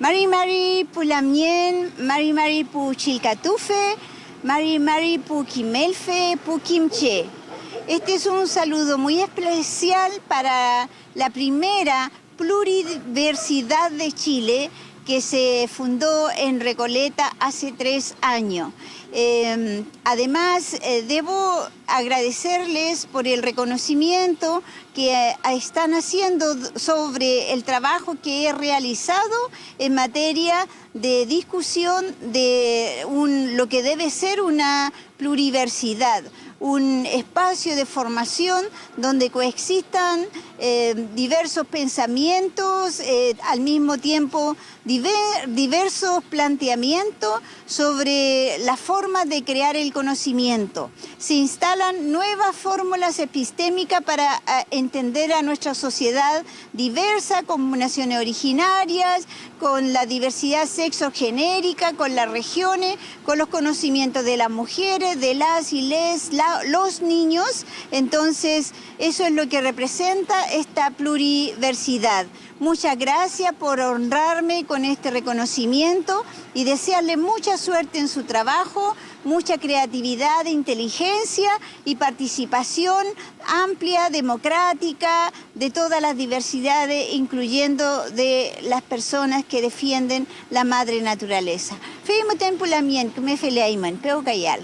Mari Mari Pulamien, Mari Mari Pu Chilcatufe, Mari Mari Pu Kimelfe, Pu Kimche. Este es un saludo muy especial para la primera pluriversidad de Chile que se fundó en Recoleta hace tres años. Em, además, eh, debo agradecerles por el reconocimiento que eh, están haciendo sobre el trabajo que he realizado en materia de discusión de lo que debe ser una pluriversidad un espacio de formación donde coexistan eh, diversos pensamientos, eh, al mismo tiempo diversos planteamientos sobre la forma de crear el conocimiento. Se instalan nuevas fórmulas epistémicas para eh, entender a nuestra sociedad diversa, con naciones originarias, con la diversidad sexogenérica, con las regiones, con los conocimientos de las mujeres, de las y les, los niños. Entonces, eso es lo que representa esta pluriversidad. Muchas gracias por honrarme con este reconocimiento y desearle mucha suerte en su trabajo, mucha creatividad, inteligencia y participación amplia, democrática, de todas las diversidades, incluyendo de las personas que defienden la madre naturaleza. Mien, que me cayal.